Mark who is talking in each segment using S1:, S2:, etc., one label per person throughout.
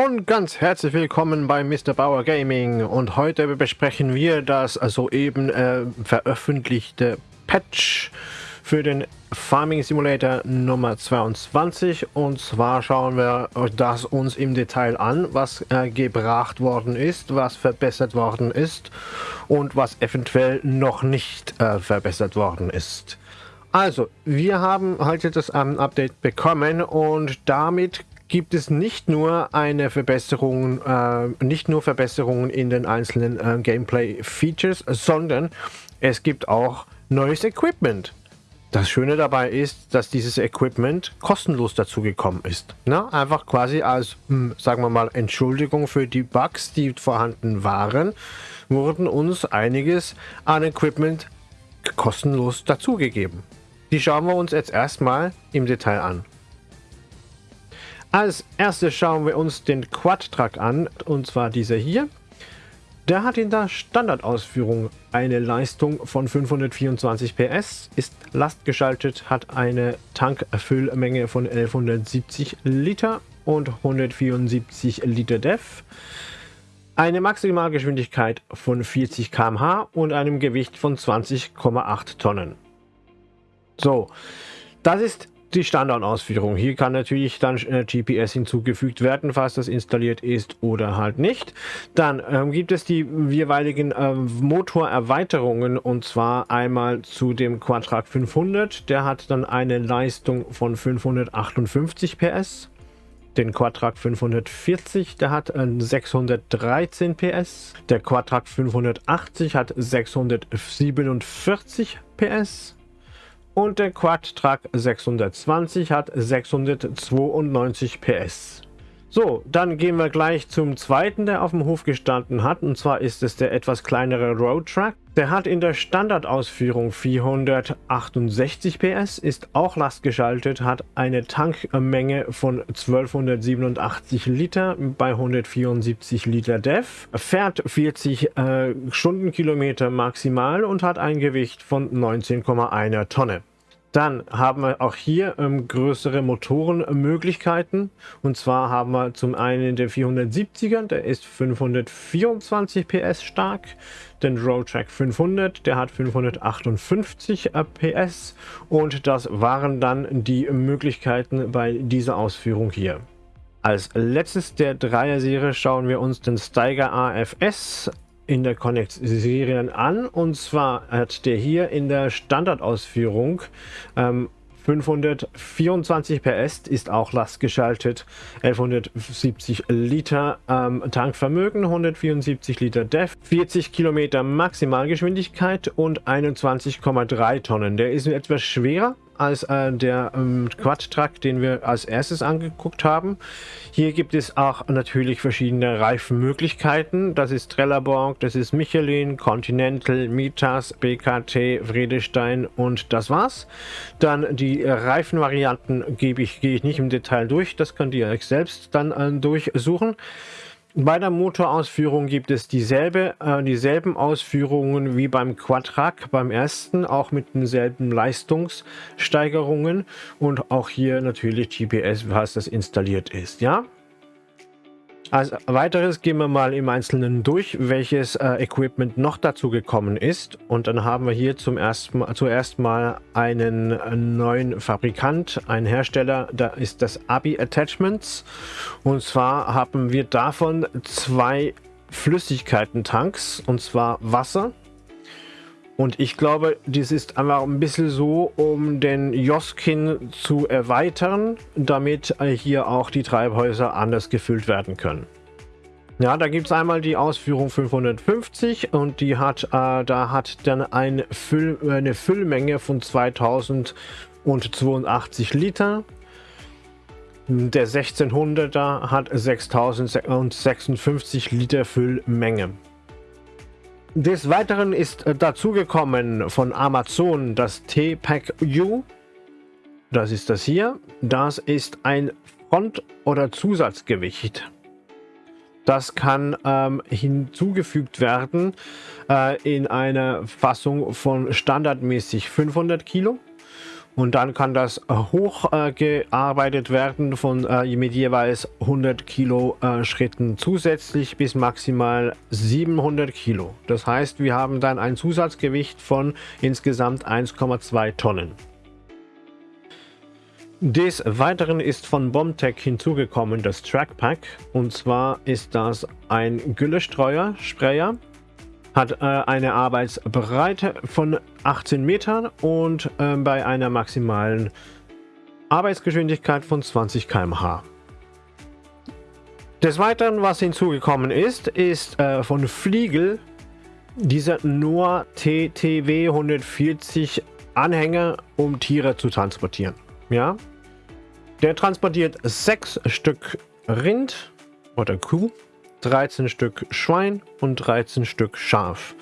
S1: Und ganz herzlich willkommen bei Mr. Bauer Gaming und heute besprechen wir das soeben äh, veröffentlichte Patch für den Farming Simulator Nummer 22 und zwar schauen wir das uns im Detail an, was äh, gebracht worden ist, was verbessert worden ist und was eventuell noch nicht äh, verbessert worden ist. Also, wir haben heute das ähm, Update bekommen und damit gibt es nicht nur eine Verbesserung, äh, nicht nur Verbesserungen in den einzelnen äh, Gameplay-Features, sondern es gibt auch neues Equipment. Das Schöne dabei ist, dass dieses Equipment kostenlos dazu gekommen ist. Na, einfach quasi als, hm, sagen wir mal, Entschuldigung für die Bugs, die vorhanden waren, wurden uns einiges an Equipment kostenlos dazugegeben. Die schauen wir uns jetzt erstmal im Detail an. Als erstes schauen wir uns den Quad-Truck an, und zwar dieser hier. Der hat in der Standardausführung eine Leistung von 524 PS, ist lastgeschaltet, hat eine Tankfüllmenge von 1170 Liter und 174 Liter DEF, eine Maximalgeschwindigkeit von 40 km/h und einem Gewicht von 20,8 Tonnen. So, das ist die Standardausführung. Hier kann natürlich dann äh, GPS hinzugefügt werden, falls das installiert ist oder halt nicht. Dann ähm, gibt es die jeweiligen äh, Motorerweiterungen und zwar einmal zu dem Quadtrac 500. Der hat dann eine Leistung von 558 PS. Den Quadtrac 540, der hat äh, 613 PS. Der Quadtrac 580 hat 647 PS. Und der Quad-Truck 620 hat 692 PS. So, dann gehen wir gleich zum zweiten, der auf dem Hof gestanden hat. Und zwar ist es der etwas kleinere Road Truck. Der hat in der Standardausführung 468 PS, ist auch lastgeschaltet, hat eine Tankmenge von 1287 Liter bei 174 Liter DEF, fährt 40 äh, Stundenkilometer maximal und hat ein Gewicht von 19,1 Tonne. Dann haben wir auch hier ähm, größere Motorenmöglichkeiten. Und zwar haben wir zum einen den 470er, der ist 524 PS stark. Den Roadtrack 500, der hat 558 PS. Und das waren dann die Möglichkeiten bei dieser Ausführung hier. Als letztes der Dreier-Serie schauen wir uns den Steiger AFS in der Connect-Serien an. Und zwar hat der hier in der Standardausführung ähm, 524 PS, ist auch lastgeschaltet, 1170 Liter ähm, Tankvermögen, 174 Liter DEF, 40 Kilometer Maximalgeschwindigkeit und 21,3 Tonnen. Der ist etwas schwerer, als äh, der ähm, Quad-Truck, den wir als erstes angeguckt haben. Hier gibt es auch natürlich verschiedene Reifenmöglichkeiten. Das ist Trelleborg, das ist Michelin, Continental, Mitas, BKT, Vredestein und das war's. Dann die Reifenvarianten gebe ich, gehe ich nicht im Detail durch, das könnt ihr euch selbst dann äh, durchsuchen. Bei der Motorausführung gibt es dieselbe, äh, dieselben Ausführungen wie beim Quadtrack, beim ersten, auch mit denselben Leistungssteigerungen und auch hier natürlich GPS, was das installiert ist. Ja, als weiteres gehen wir mal im Einzelnen durch, welches äh, Equipment noch dazu gekommen ist. Und dann haben wir hier zum ersten, zuerst mal einen äh, neuen Fabrikant, einen Hersteller, da ist das Abi Attachments. Und zwar haben wir davon zwei Flüssigkeiten-Tanks, und zwar Wasser und ich glaube, dies ist einfach ein bisschen so, um den Joskin zu erweitern, damit hier auch die Treibhäuser anders gefüllt werden können. Ja, da gibt es einmal die Ausführung 550 und die hat, äh, da hat dann ein Füll, eine Füllmenge von 2082 Liter. Der 1600er hat 6056 Liter Füllmenge. Des Weiteren ist äh, dazugekommen von Amazon das T-Pack U. Das ist das hier. Das ist ein Front- oder Zusatzgewicht. Das kann ähm, hinzugefügt werden äh, in einer Fassung von standardmäßig 500 Kilo Und dann kann das hochgearbeitet äh, werden von äh, mit jeweils 100 Kilo äh, Schritten zusätzlich bis maximal 700 Kilo. Das heißt, wir haben dann ein Zusatzgewicht von insgesamt 1,2 Tonnen. Des Weiteren ist von Bombtech hinzugekommen das Trackpack. Und zwar ist das ein Güllestreuer, Sprayer hat äh, eine Arbeitsbreite von 18 Metern und äh, bei einer maximalen Arbeitsgeschwindigkeit von 20 km/h. Des Weiteren, was hinzugekommen ist, ist äh, von Fliegel dieser Noah TTW 140 Anhänger, um Tiere zu transportieren. Ja, der transportiert sechs Stück Rind oder Kuh 13 Stück Schwein und 13 Stück Schaf.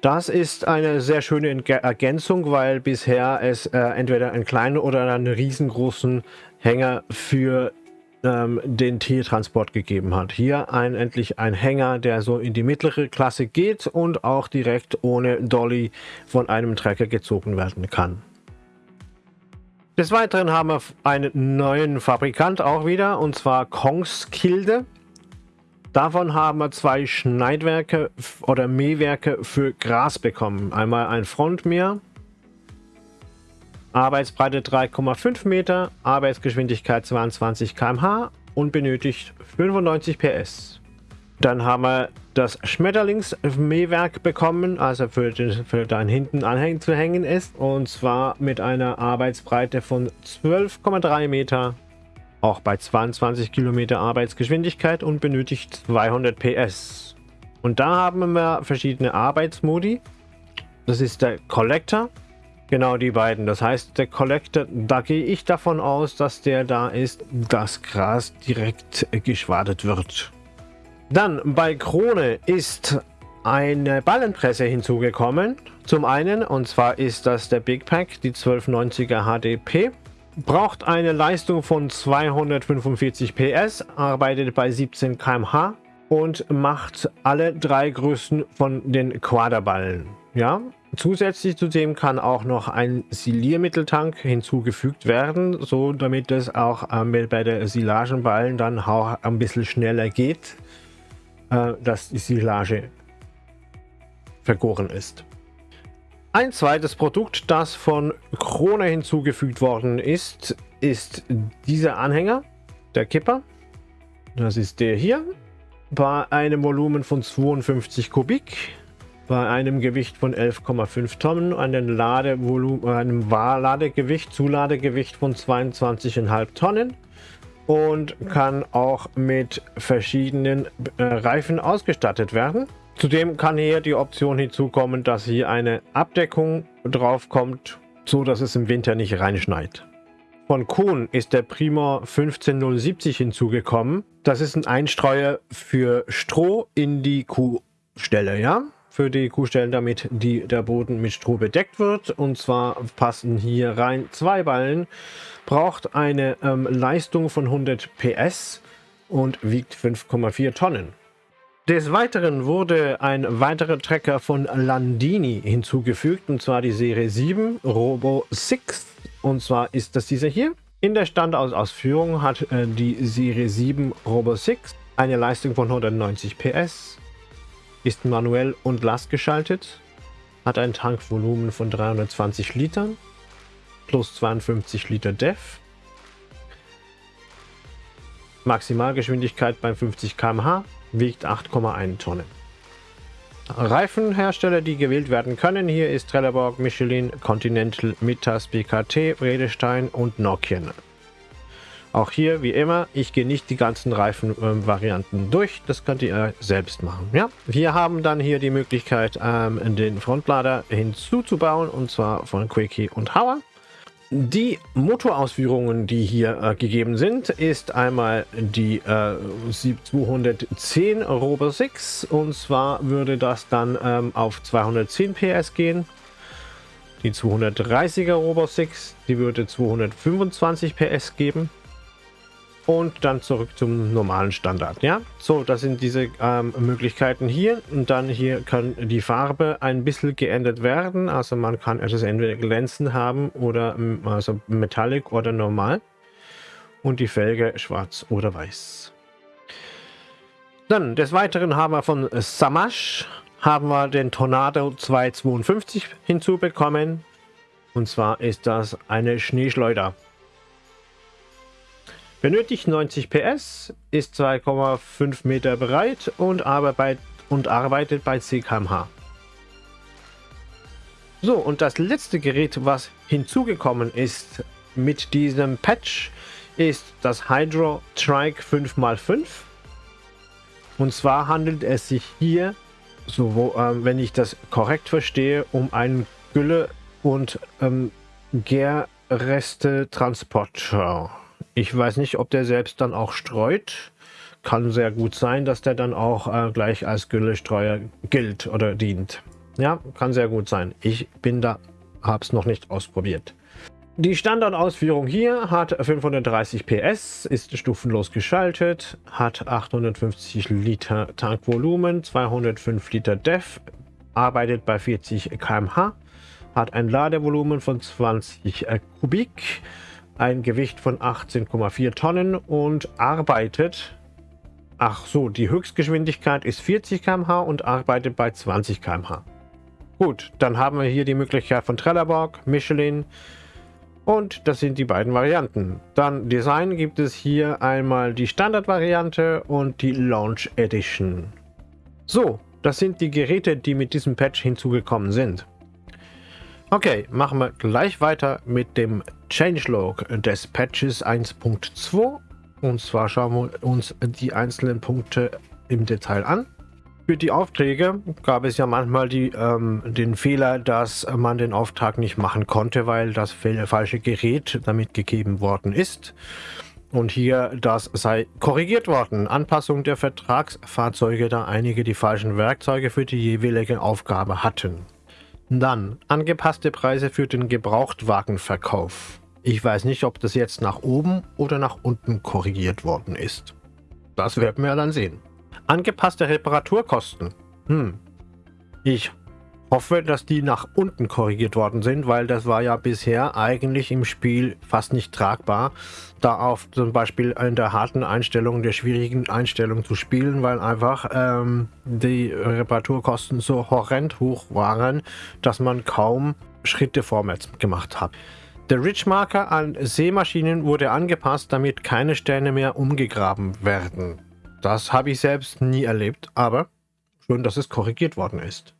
S1: Das ist eine sehr schöne Ergänzung, weil bisher es äh, entweder einen kleinen oder einen riesengroßen Hänger für ähm, den Tiertransport gegeben hat. Hier ein, endlich ein Hänger, der so in die mittlere Klasse geht und auch direkt ohne Dolly von einem Trecker gezogen werden kann. Des Weiteren haben wir einen neuen Fabrikant auch wieder, und zwar Kongskilde. Davon haben wir zwei Schneidwerke oder Mähwerke für Gras bekommen. Einmal ein Frontmäher, Arbeitsbreite 3,5 Meter, Arbeitsgeschwindigkeit 22 km/h und benötigt 95 PS. Dann haben wir das Schmetterlingsmähwerk bekommen, also für, den, für dein hinten anhängen zu hängen ist. Und zwar mit einer Arbeitsbreite von 12,3 Meter auch bei 22 Kilometer Arbeitsgeschwindigkeit und benötigt 200 PS. Und da haben wir verschiedene Arbeitsmodi. Das ist der Collector. Genau die beiden. Das heißt, der Collector, da gehe ich davon aus, dass der da ist, dass Gras direkt geschwadet wird. Dann bei Krone ist eine Ballenpresse hinzugekommen. Zum einen, und zwar ist das der Big Pack, die 1290er HDP braucht eine Leistung von 245 PS, arbeitet bei 17 km/h und macht alle drei Größen von den Quaderballen. Ja, Zusätzlich zu dem kann auch noch ein Siliermitteltank hinzugefügt werden, so damit es auch äh, bei der Silagenballen dann auch ein bisschen schneller geht, äh, dass die Silage vergoren ist. Ein zweites Produkt, das von Krone hinzugefügt worden ist, ist dieser Anhänger, der Kipper. Das ist der hier. Bei einem Volumen von 52 Kubik, bei einem Gewicht von 11,5 Tonnen, einem, Ladevolumen, einem Ladegewicht, Zuladegewicht von 22,5 Tonnen und kann auch mit verschiedenen äh, Reifen ausgestattet werden. Zudem kann hier die Option hinzukommen, dass hier eine Abdeckung drauf kommt, so dass es im Winter nicht reinschneit. Von Kuhn ist der Prima 15070 hinzugekommen. Das ist ein Einstreuer für Stroh in die Kuhstelle, ja? Für die Kuhstellen, damit die, der Boden mit Stroh bedeckt wird. Und zwar passen hier rein zwei Ballen. Braucht eine ähm, Leistung von 100 PS und wiegt 5,4 Tonnen. Des Weiteren wurde ein weiterer Trecker von Landini hinzugefügt, und zwar die Serie 7 Robo 6. Und zwar ist das dieser hier. In der Standausführung hat äh, die Serie 7 Robo 6 eine Leistung von 190 PS, ist manuell und lastgeschaltet, hat ein Tankvolumen von 320 Litern plus 52 Liter DEF, Maximalgeschwindigkeit bei 50 km/h wiegt 8,1 Tonnen. Reifenhersteller, die gewählt werden können, hier ist Trelleborg, Michelin, Continental, Mittas, BKT, Bredestein und Nokian. Auch hier, wie immer, ich gehe nicht die ganzen Reifenvarianten äh, durch, das könnt ihr selbst machen. Ja, Wir haben dann hier die Möglichkeit, ähm, den Frontlader hinzuzubauen, und zwar von Quickie und Hauer. Die Motorausführungen, die hier äh, gegeben sind, ist einmal die äh, 210 Robo 6 und zwar würde das dann ähm, auf 210 PS gehen. Die 230er Robo 6, die würde 225 PS geben. Und dann zurück zum normalen Standard. Ja, so, das sind diese ähm, Möglichkeiten hier und dann hier kann die Farbe ein bisschen geändert werden. Also man kann es entweder glänzend haben oder also Metallic oder normal und die Felge schwarz oder weiß. Dann des Weiteren haben wir von Samash haben wir den Tornado 252 hinzubekommen. Und zwar ist das eine Schneeschleuder. Benötigt 90 PS, ist 2,5 Meter breit und, arbeit und arbeitet bei 10 km/h. So, und das letzte Gerät, was hinzugekommen ist mit diesem Patch, ist das Hydro Trike 5x5. Und zwar handelt es sich hier, so wo, äh, wenn ich das korrekt verstehe, um einen Gülle- und ähm, Gärreste-Transporter. Ich weiß nicht, ob der selbst dann auch streut. Kann sehr gut sein, dass der dann auch äh, gleich als Güllestreuer gilt oder dient. Ja, kann sehr gut sein. Ich bin da, habe es noch nicht ausprobiert. Die Standardausführung hier hat 530 PS, ist stufenlos geschaltet, hat 850 Liter Tankvolumen, 205 Liter DEF, arbeitet bei 40 km/h, hat ein Ladevolumen von 20 Kubik, ein Gewicht von 18,4 Tonnen und arbeitet, ach so, die Höchstgeschwindigkeit ist 40 km/h und arbeitet bei 20 km/h. Gut, dann haben wir hier die Möglichkeit von Trelleborg, Michelin und das sind die beiden Varianten. Dann Design gibt es hier einmal die Standardvariante und die Launch Edition. So, das sind die Geräte, die mit diesem Patch hinzugekommen sind. Okay, machen wir gleich weiter mit dem Changelog des Patches 1.2. Und zwar schauen wir uns die einzelnen Punkte im Detail an. Für die Aufträge gab es ja manchmal die, ähm, den Fehler, dass man den Auftrag nicht machen konnte, weil das falsche Gerät damit gegeben worden ist. Und hier, das sei korrigiert worden. Anpassung der Vertragsfahrzeuge, da einige die falschen Werkzeuge für die jeweilige Aufgabe hatten. Dann angepasste Preise für den Gebrauchtwagenverkauf. Ich weiß nicht, ob das jetzt nach oben oder nach unten korrigiert worden ist. Das werden wir dann sehen. Angepasste Reparaturkosten. Hm. Ich hoffe, dass die nach unten korrigiert worden sind, weil das war ja bisher eigentlich im Spiel fast nicht tragbar, da auf zum Beispiel in der harten Einstellung, der schwierigen Einstellung zu spielen, weil einfach ähm, die Reparaturkosten so horrend hoch waren, dass man kaum Schritte vorwärts gemacht hat. Der Ridge-Marker an Seemaschinen wurde angepasst, damit keine Sterne mehr umgegraben werden. Das habe ich selbst nie erlebt, aber schön, dass es korrigiert worden ist.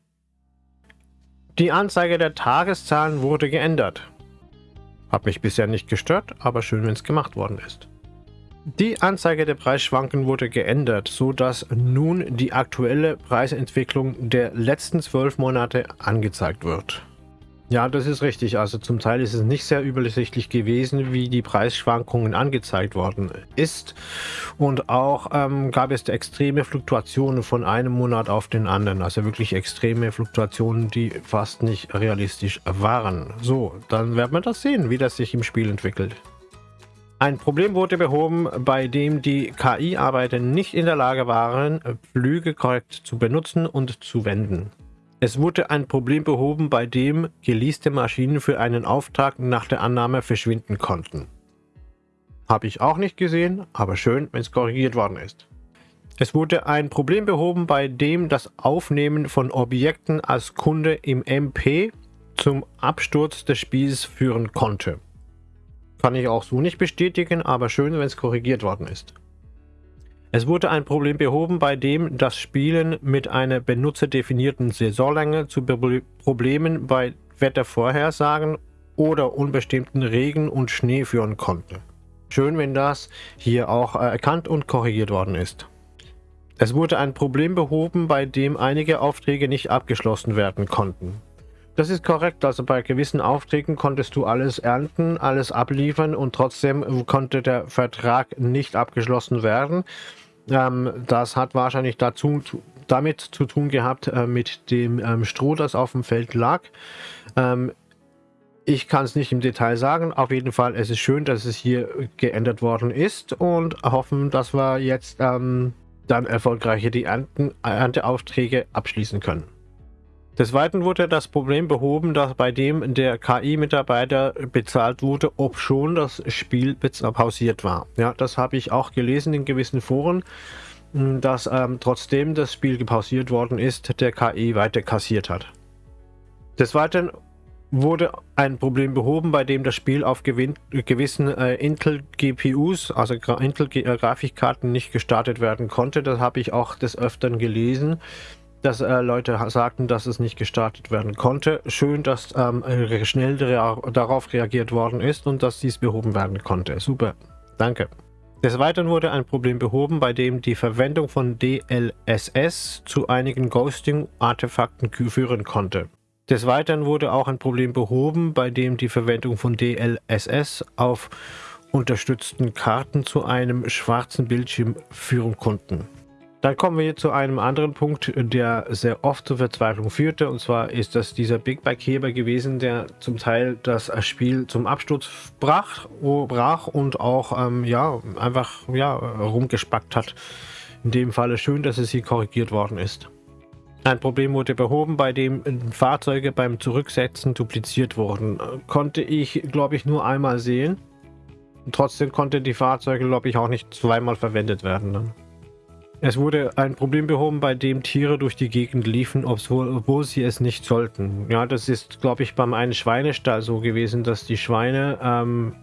S1: Die Anzeige der Tageszahlen wurde geändert. Hat mich bisher nicht gestört, aber schön, wenn es gemacht worden ist. Die Anzeige der Preisschwanken wurde geändert, so dass nun die aktuelle Preisentwicklung der letzten zwölf Monate angezeigt wird. Ja, das ist richtig. Also zum Teil ist es nicht sehr übersichtlich gewesen, wie die Preisschwankungen angezeigt worden ist. Und auch ähm, gab es extreme Fluktuationen von einem Monat auf den anderen. Also wirklich extreme Fluktuationen, die fast nicht realistisch waren. So, dann werden wir das sehen, wie das sich im Spiel entwickelt. Ein Problem wurde behoben, bei dem die KI-Arbeiter nicht in der Lage waren, Flüge korrekt zu benutzen und zu wenden. Es wurde ein Problem behoben, bei dem geleaste Maschinen für einen Auftrag nach der Annahme verschwinden konnten. Habe ich auch nicht gesehen, aber schön, wenn es korrigiert worden ist. Es wurde ein Problem behoben, bei dem das Aufnehmen von Objekten als Kunde im MP zum Absturz des Spiels führen konnte. Kann ich auch so nicht bestätigen, aber schön, wenn es korrigiert worden ist. Es wurde ein Problem behoben, bei dem das Spielen mit einer benutzerdefinierten Saisonlänge zu Problemen bei Wettervorhersagen oder unbestimmten Regen und Schnee führen konnte. Schön, wenn das hier auch erkannt und korrigiert worden ist. Es wurde ein Problem behoben, bei dem einige Aufträge nicht abgeschlossen werden konnten. Das ist korrekt, also bei gewissen Aufträgen konntest du alles ernten, alles abliefern und trotzdem konnte der Vertrag nicht abgeschlossen werden. Ähm, das hat wahrscheinlich dazu, damit zu tun gehabt, äh, mit dem ähm, Stroh, das auf dem Feld lag. Ähm, Ich kann es nicht im Detail sagen. Auf jeden Fall, es ist schön, dass es hier geändert worden ist und hoffen, dass wir jetzt ähm, dann erfolgreich die Ernten, Ernteaufträge abschließen können. Des Weiteren wurde das Problem behoben, dass bei dem der KI-Mitarbeiter bezahlt wurde, ob schon das Spiel pausiert war. Ja, das habe ich auch gelesen in gewissen Foren, dass ähm, trotzdem das Spiel gepausiert worden ist, der KI weiter kassiert hat. Des Weiteren wurde ein Problem behoben, bei dem das Spiel auf gewissen äh, Intel GPUs, also Intel äh, nicht gestartet werden konnte. Das habe ich auch des Öfteren gelesen dass äh, Leute sagten, dass es nicht gestartet werden konnte. Schön, dass ähm, schnell darauf reagiert worden ist und dass dies behoben werden konnte. Super, danke. Des Weiteren wurde ein Problem behoben, bei dem die Verwendung von DLSS zu einigen Ghosting-Artefakten führen konnte. Des Weiteren wurde auch ein Problem behoben, bei dem die Verwendung von DLSS auf unterstützten Karten zu einem schwarzen Bildschirm führen konnten. Dann kommen wir zu einem anderen Punkt, der sehr oft zur Verzweiflung führte. Und zwar ist das dieser Big Bike Heber gewesen, der zum Teil das Spiel zum Absturz brach, brach und auch ähm, ja, einfach ja, rumgespackt hat. In dem Falle schön, dass es hier korrigiert worden ist. Ein Problem wurde behoben, bei dem Fahrzeuge beim Zurücksetzen dupliziert wurden. Konnte ich, glaube ich, nur einmal sehen. Trotzdem konnten die Fahrzeuge, glaube ich, auch nicht zweimal verwendet werden. Ne? Es wurde ein Problem behoben, bei dem Tiere durch die Gegend liefen, obwohl sie es nicht sollten. Ja, das ist, glaube ich, beim einen Schweinestall so gewesen, dass die Schweine, ähm,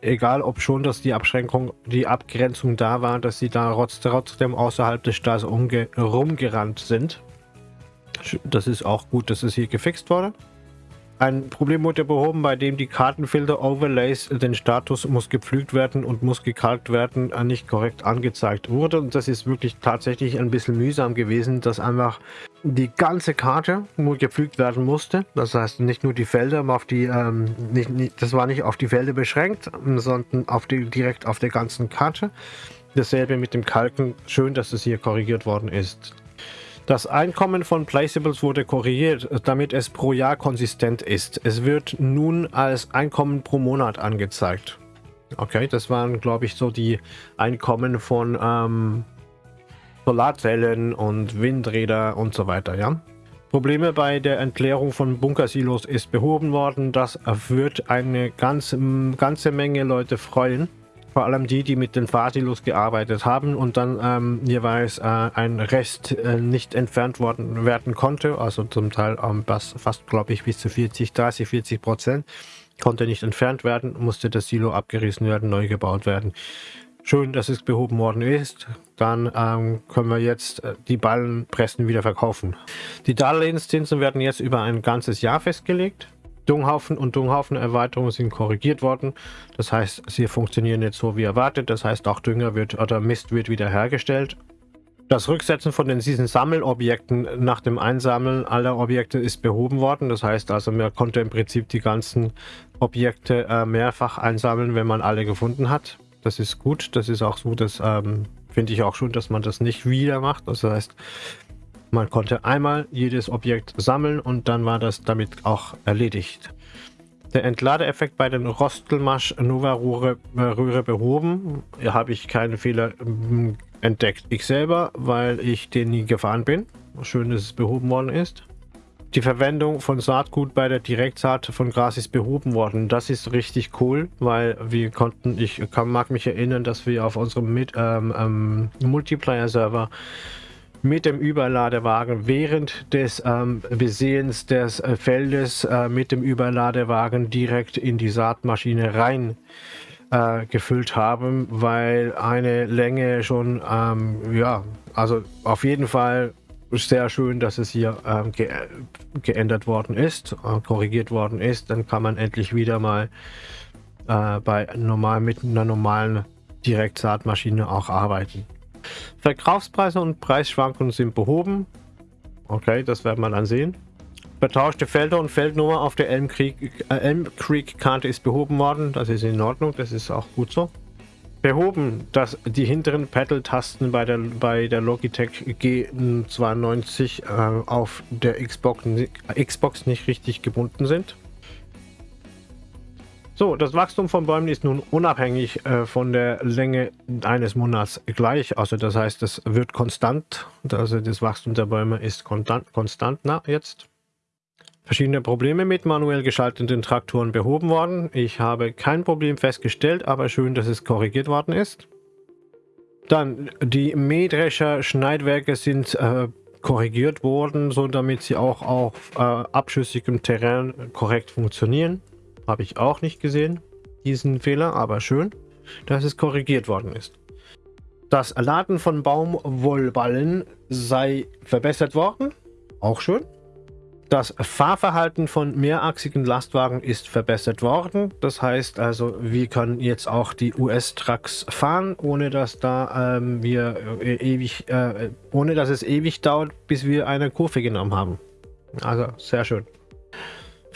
S1: egal ob schon, dass die Abschränkung, die Abgrenzung da war, dass sie da trotzdem außerhalb des Stalls rumgerannt sind. Das ist auch gut, dass es hier gefixt wurde. Ein Problem wurde behoben, bei dem die Kartenfilter Overlays den Status muss gepflügt werden und muss gekalkt werden äh, nicht korrekt angezeigt wurde. Und das ist wirklich tatsächlich ein bisschen mühsam gewesen, dass einfach die ganze Karte nur gepflügt werden musste. Das heißt nicht nur die Felder, auf die, ähm, nicht, nicht, das war nicht auf die Felder beschränkt, sondern auf die, direkt auf der ganzen Karte. Dasselbe mit dem Kalken. Schön, dass es hier korrigiert worden ist. Das Einkommen von Placeables wurde korrigiert, damit es pro Jahr konsistent ist. Es wird nun als Einkommen pro Monat angezeigt. Okay, das waren, glaube ich, so die Einkommen von ähm, Solarzellen und Windräder und so weiter, ja. Probleme bei der Entleerung von Bunkersilos ist behoben worden. Das wird eine ganz, ganze Menge Leute freuen vor allem die, die mit den Fahrsilos gearbeitet haben und dann ähm, jeweils äh, ein Rest äh, nicht entfernt worden werden konnte, also zum Teil ähm, fast, fast glaube ich, bis zu 40, 30, 40 Prozent, konnte nicht entfernt werden, musste das Silo abgerissen werden, neu gebaut werden. Schön, dass es behoben worden ist. Dann ähm, können wir jetzt äh, die Ballenpressen wieder verkaufen. Die Darlehenszinsen werden jetzt über ein ganzes Jahr festgelegt. Dunghaufen und Dunghaufen-Erweiterungen sind korrigiert worden. Das heißt, sie funktionieren jetzt so wie erwartet. Das heißt, auch Dünger wird oder Mist wird wieder hergestellt. Das Rücksetzen von den diesen Sammelobjekten nach dem Einsammeln aller Objekte ist behoben worden. Das heißt also, man konnte im Prinzip die ganzen Objekte äh, mehrfach einsammeln, wenn man alle gefunden hat. Das ist gut. Das ist auch so, das ähm, finde ich auch schon, dass man das nicht wieder macht. Das heißt, man konnte einmal jedes Objekt sammeln und dann war das damit auch erledigt. Der Entladeeffekt bei den Rostelmasch Nova Röhre, Röhre behoben. Hier habe ich keine Fehler ähm, entdeckt. Ich selber, weil ich den nie gefahren bin. Schön, dass es behoben worden ist. Die Verwendung von Saatgut bei der Direktsaat von Gras ist behoben worden. Das ist richtig cool, weil wir konnten, ich kann, mag mich erinnern, dass wir auf unserem ähm, ähm, Multiplayer-Server mit dem Überladewagen während des ähm, Besehens des äh, Feldes äh, mit dem Überladewagen direkt in die Saatmaschine rein äh, gefüllt haben, weil eine Länge schon, ähm, ja, also auf jeden Fall sehr schön, dass es hier ähm, ge geändert worden ist, äh, korrigiert worden ist. Dann kann man endlich wieder mal äh, bei normal mit einer normalen Direktsaatmaschine auch arbeiten. Verkaufspreise und Preisschwankungen sind behoben. Okay, das werden wir dann sehen. Betauschte Felder und Feldnummer auf der Elm Creek, äh, Elm Creek Karte ist behoben worden. Das ist in Ordnung, das ist auch gut so. Behoben, dass die hinteren Pedal-Tasten bei der, bei der Logitech G92 äh, auf der Xbox, Xbox nicht richtig gebunden sind. So, das Wachstum von Bäumen ist nun unabhängig äh, von der Länge eines Monats gleich. Also das heißt, es wird konstant. Also das Wachstum der Bäume ist konstant, konstant na, jetzt. Verschiedene Probleme mit manuell geschalteten Traktoren behoben worden. Ich habe kein Problem festgestellt, aber schön, dass es korrigiert worden ist. Dann die Mähdrescher Schneidwerke sind äh, korrigiert worden, so damit sie auch auf äh, abschüssigem Terrain korrekt funktionieren. Habe ich auch nicht gesehen, diesen Fehler, aber schön, dass es korrigiert worden ist. Das Laden von Baumwollballen sei verbessert worden, auch schön. Das Fahrverhalten von mehrachsigen Lastwagen ist verbessert worden. Das heißt also, wir können jetzt auch die US-Trucks fahren, ohne dass da ähm, wir äh, ewig, äh, ohne dass es ewig dauert, bis wir eine Kurve genommen haben. Also sehr schön.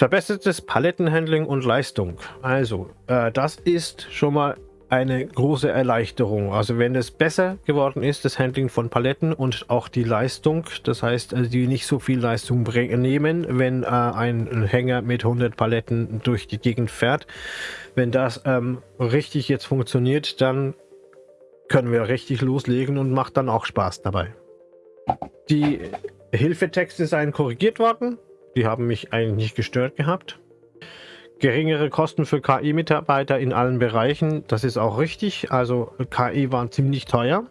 S1: Verbessertes Palettenhandling und Leistung. Also, äh, das ist schon mal eine große Erleichterung. Also wenn es besser geworden ist, das Handling von Paletten und auch die Leistung, das heißt, äh, die nicht so viel Leistung nehmen, wenn äh, ein Hänger mit 100 Paletten durch die Gegend fährt. Wenn das ähm, richtig jetzt funktioniert, dann können wir richtig loslegen und macht dann auch Spaß dabei. Die Hilfetexte seien korrigiert worden. Die haben mich eigentlich nicht gestört gehabt. Geringere Kosten für KI-Mitarbeiter in allen Bereichen, das ist auch richtig. Also KI waren ziemlich teuer.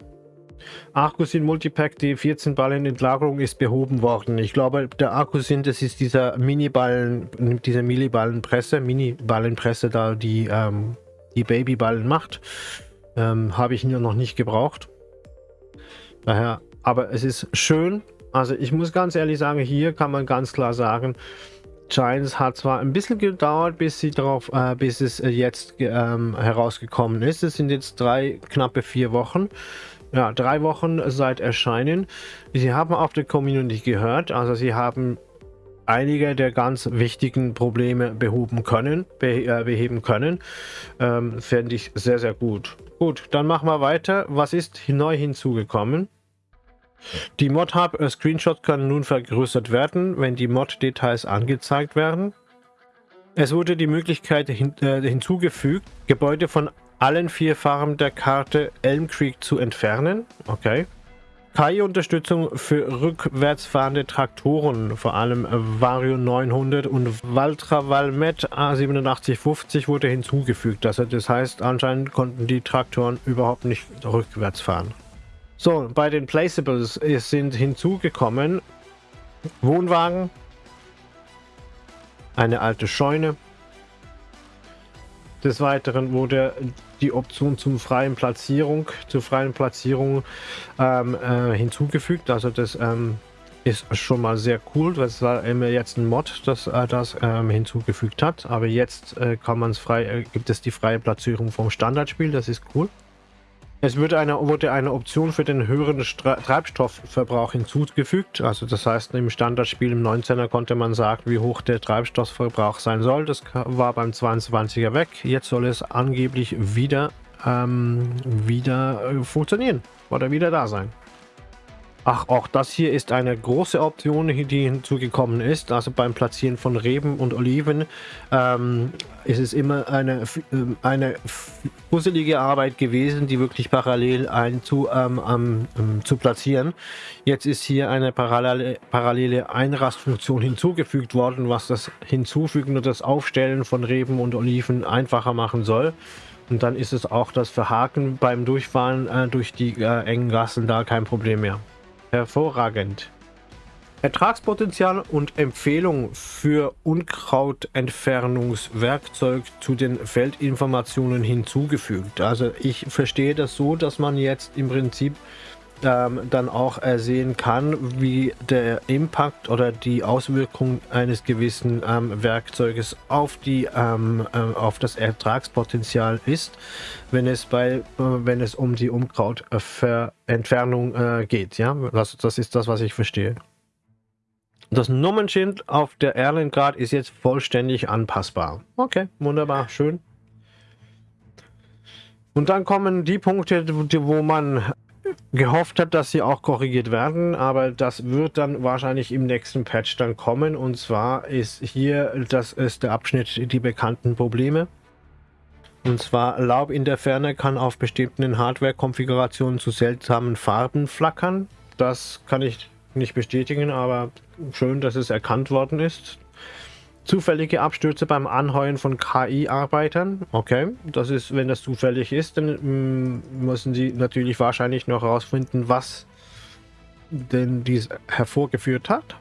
S1: Arcusin Multipack D14 Ballenentlagerung ist behoben worden. Ich glaube, der Arcusin, das ist dieser Mini-Ballen, diese Mini-Ballenpresse, Mini-Ballenpresse, da die, ähm, die Babyballen macht. Ähm, Habe ich nur noch nicht gebraucht. Daher, aber es ist schön, also ich muss ganz ehrlich sagen, hier kann man ganz klar sagen, Giants hat zwar ein bisschen gedauert, bis sie darauf, äh, bis es äh, jetzt ähm, herausgekommen ist. Es sind jetzt drei, knappe vier Wochen. Ja, drei Wochen seit Erscheinen. Sie haben auf der Community gehört, also sie haben einige der ganz wichtigen Probleme behoben können, be äh, beheben können. Ähm, Fände ich sehr, sehr gut. Gut, dann machen wir weiter. Was ist neu hinzugekommen? Die Mod-Hub-Screenshots können nun vergrößert werden, wenn die Mod-Details angezeigt werden. Es wurde die Möglichkeit hin, äh, hinzugefügt, Gebäude von allen vier Farben der Karte Elm Creek zu entfernen. Okay. KI-Unterstützung für rückwärtsfahrende Traktoren, vor allem Vario 900 und Valtra Valmet A8750 wurde hinzugefügt. Also das heißt, anscheinend konnten die Traktoren überhaupt nicht rückwärts fahren. So, bei den Placeables sind hinzugekommen Wohnwagen, eine alte Scheune. Des Weiteren wurde die Option zum freien Platzierung, zur freien Platzierung ähm, äh, hinzugefügt. Also das ähm, ist schon mal sehr cool. Das war immer jetzt ein Mod, das äh, das ähm, hinzugefügt hat. Aber jetzt äh, kann man es frei, äh, gibt es die freie Platzierung vom Standardspiel. Das ist cool. Es würde eine, wurde eine Option für den höheren Stra Treibstoffverbrauch hinzugefügt. Also das heißt, im Standardspiel im 19er konnte man sagen, wie hoch der Treibstoffverbrauch sein soll. Das war beim 22er weg. Jetzt soll es angeblich wieder, ähm, wieder äh, funktionieren oder wieder da sein. Ach, auch das hier ist eine große Option, die hinzugekommen ist. Also beim Platzieren von Reben und Oliven ähm, ist es immer eine, ähm, eine fusselige Arbeit gewesen, die wirklich parallel ein zu, ähm, ähm, zu platzieren. Jetzt ist hier eine parallele, parallele Einrastfunktion hinzugefügt worden, was das Hinzufügen und das Aufstellen von Reben und Oliven einfacher machen soll. Und dann ist es auch das Verhaken beim Durchfahren äh, durch die äh, engen Gassen da kein Problem mehr. Hervorragend. Ertragspotenzial und Empfehlung für Unkrautentfernungswerkzeug zu den Feldinformationen hinzugefügt. Also ich verstehe das so, dass man jetzt im Prinzip ähm, dann auch sehen kann, wie der Impact oder die Auswirkung eines gewissen ähm, Werkzeuges auf, die, ähm, äh, auf das Ertragspotenzial ist, wenn es, bei, äh, wenn es um die Umkrautentfernung äh, geht. Ja? Das, das ist das, was ich verstehe. Das Nummernschild auf der Erlengrad ist jetzt vollständig anpassbar. Okay, wunderbar, schön. Und dann kommen die Punkte, wo man gehofft hat, dass sie auch korrigiert werden, aber das wird dann wahrscheinlich im nächsten Patch dann kommen und zwar ist hier, das ist der Abschnitt die bekannten Probleme. Und zwar Laub in der Ferne kann auf bestimmten Hardware-Konfigurationen zu seltsamen Farben flackern. Das kann ich nicht bestätigen, aber schön, dass es erkannt worden ist. Zufällige Abstürze beim Anheuern von KI-Arbeitern. Okay, das ist, wenn das zufällig ist, dann mm, müssen sie natürlich wahrscheinlich noch herausfinden, was denn dies hervorgeführt hat.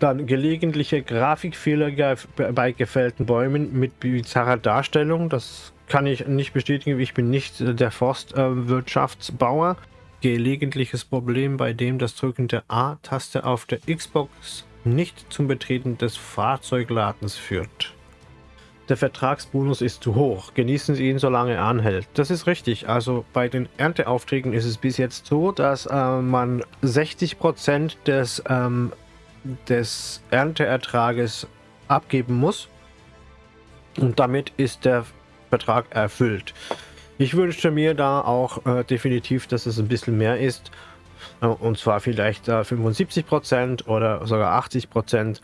S1: Dann gelegentliche Grafikfehler bei gefällten Bäumen mit bizarrer Darstellung. Das kann ich nicht bestätigen. Ich bin nicht der Forstwirtschaftsbauer. Gelegentliches Problem, bei dem das Drücken der A-Taste auf der Xbox nicht zum Betreten des Fahrzeugladens führt. Der Vertragsbonus ist zu hoch. Genießen Sie ihn, solange er anhält. Das ist richtig. Also bei den Ernteaufträgen ist es bis jetzt so, dass äh, man 60% des ähm, des Ernteertrages abgeben muss. Und damit ist der Vertrag erfüllt. Ich wünschte mir da auch äh, definitiv, dass es ein bisschen mehr ist. Und zwar vielleicht äh, 75% oder sogar 80%.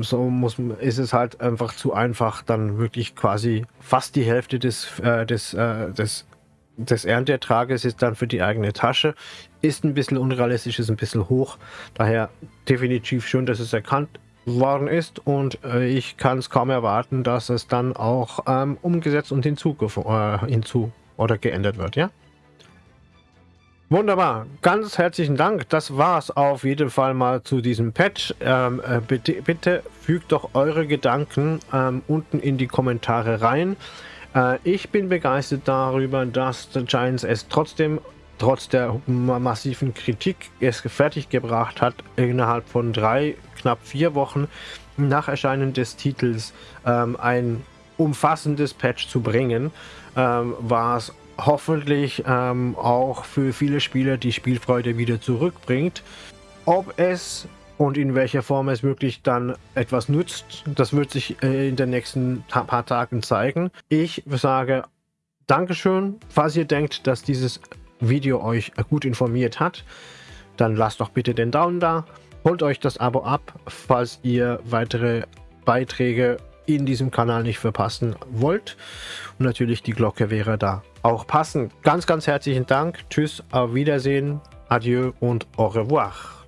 S1: so muss, ist es halt einfach zu einfach, dann wirklich quasi fast die Hälfte des, äh, des, äh, des des Ernteertrages ist dann für die eigene Tasche. Ist ein bisschen unrealistisch, ist ein bisschen hoch. Daher definitiv schön, dass es erkannt worden ist und äh, ich kann es kaum erwarten, dass es dann auch ähm, umgesetzt und hinzu, äh, hinzu oder geändert wird, ja? Wunderbar, ganz herzlichen Dank. Das war es auf jeden Fall mal zu diesem Patch. Ähm, äh, bitte, bitte, fügt doch eure Gedanken ähm, unten in die Kommentare rein. Äh, ich bin begeistert darüber, dass The Giants es trotzdem, trotz der massiven Kritik, es fertiggebracht hat, innerhalb von drei, knapp vier Wochen nach Erscheinen des Titels ähm, ein umfassendes Patch zu bringen, ähm, war es hoffentlich ähm, auch für viele Spieler die Spielfreude wieder zurückbringt. Ob es und in welcher Form es wirklich dann etwas nützt, das wird sich äh, in den nächsten paar Tagen zeigen. Ich sage Dankeschön. Falls ihr denkt, dass dieses Video euch gut informiert hat, dann lasst doch bitte den Daumen da. Holt euch das Abo ab, falls ihr weitere Beiträge in diesem Kanal nicht verpassen wollt. Und natürlich die Glocke wäre da auch passend. Ganz, ganz herzlichen Dank. Tschüss, auf Wiedersehen, adieu und au revoir.